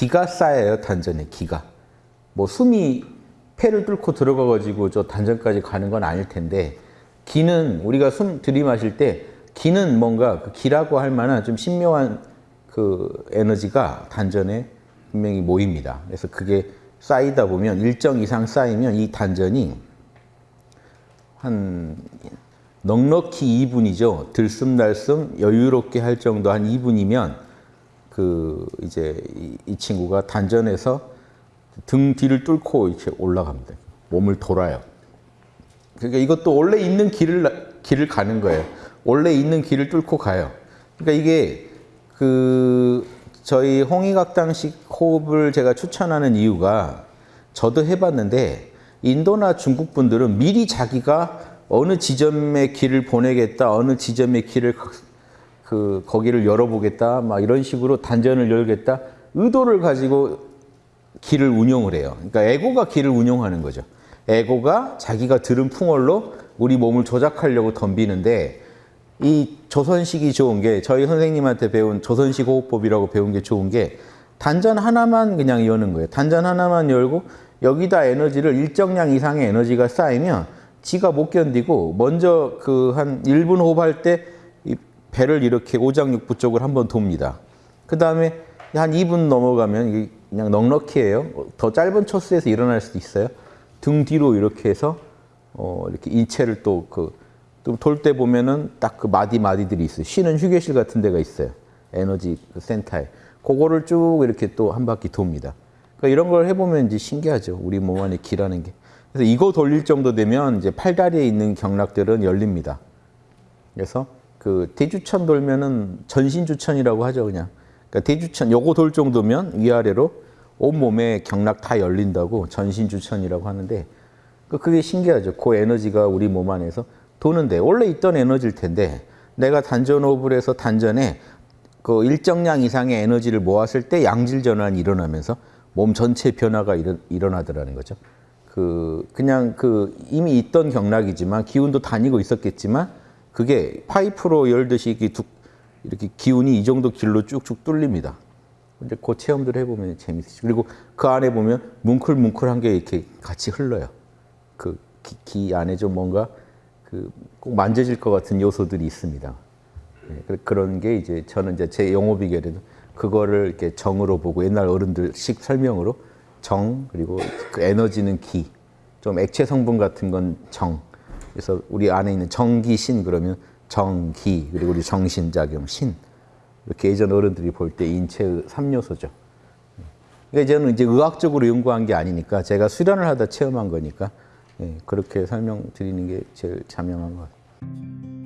기가 쌓여요 단전에 기가. 뭐 숨이 폐를 뚫고 들어가 가지고 저 단전까지 가는 건 아닐 텐데 기는 우리가 숨 들이마실 때 기는 뭔가 그 기라고 할 만한 좀 신묘한 그 에너지가 단전에 분명히 모입니다. 그래서 그게 쌓이다 보면 일정 이상 쌓이면 이 단전이 한 넉넉히 2분이죠. 들숨날숨 여유롭게 할 정도 한 2분이면 그 이제 이, 이 친구가 단전에서 등 뒤를 뚫고 이렇게 올라갑니다. 몸을 돌아요. 그러니까 이것도 원래 있는 길을 길을 가는 거예요. 원래 있는 길을 뚫고 가요. 그러니까 이게 그 저희 홍익학당식 호흡을 제가 추천하는 이유가 저도 해봤는데 인도나 중국 분들은 미리 자기가 어느 지점의 길을 보내겠다, 어느 지점의 길을 그 거기를 열어보겠다, 막 이런 식으로 단전을 열겠다 의도를 가지고 길을 운용을 해요. 그러니까 에고가 길을 운용하는 거죠. 에고가 자기가 들은 풍월로 우리 몸을 조작하려고 덤비는데 이 조선식이 좋은 게 저희 선생님한테 배운 조선식 호흡법이라고 배운 게 좋은 게 단전 하나만 그냥 여는 거예요. 단전 하나만 열고 여기다 에너지를 일정량 이상의 에너지가 쌓이면 지가 못 견디고 먼저 그 한 1분 호흡할 때이 배를 이렇게 오장육부 쪽을 한번 돕니다. 그 다음에 한 2분 넘어가면 이게 그냥 넉넉히 해요. 더 짧은 초수에서 일어날 수도 있어요. 등 뒤로 이렇게 해서 어 이렇게 인체를 또 그 돌 때 보면은 딱 그 마디 마디들이 있어요. 쉬는 휴게실 같은 데가 있어요. 에너지 그 센터에. 그거를 쭉 이렇게 또 한 바퀴 돕니다. 그러니까 이런 걸 해보면 이제 신기하죠. 우리 몸 안에 기라는 게. 그래서 이거 돌릴 정도 되면 이제 팔다리에 있는 경락들은 열립니다. 그래서 그 대주천 돌면은 전신주천이라고 하죠, 그냥. 그러니까 대주천 요거 돌 정도면 위아래로 온 몸에 경락 다 열린다고 전신주천이라고 하는데 그 그게 신기하죠. 그 에너지가 우리 몸 안에서 도는데 원래 있던 에너지일 텐데 내가 단전 호흡을 해서 단전에 그 일정량 이상의 에너지를 모았을 때 양질 전환이 일어나면서 몸 전체 변화가 일어, 일어나더라는 거죠. 그 그냥 그 이미 있던 경락이지만 기운도 다니고 있었겠지만 그게 파이프로 열듯이 이렇게, 두, 이렇게 기운이 이 정도 길로 쭉쭉 뚫립니다. 이제 그 체험들 해보면 재밌으시죠. 그리고 그 안에 보면 뭉클뭉클한 게 이렇게 같이 흘러요. 그 기 안에 좀 뭔가 그 꼭 만져질 것 같은 요소들이 있습니다. 네, 그런 게 이제 저는 이제 제 영어 비결에도 그거를 이렇게 정으로 보고 옛날 어른들식 설명으로 정 그리고 그 에너지는 기, 좀 액체 성분 같은 건 정. 그래서 우리 안에 있는 정기신 그러면 정기 그리고 우리 정신작용 신 이렇게 예전 어른들이 볼 때 인체의 3요소죠. 그러니까 저는 이제 의학적으로 연구한 게 아니니까 제가 수련을 하다 체험한 거니까 예, 그렇게 설명드리는 게 제일 자명한 것 같아요.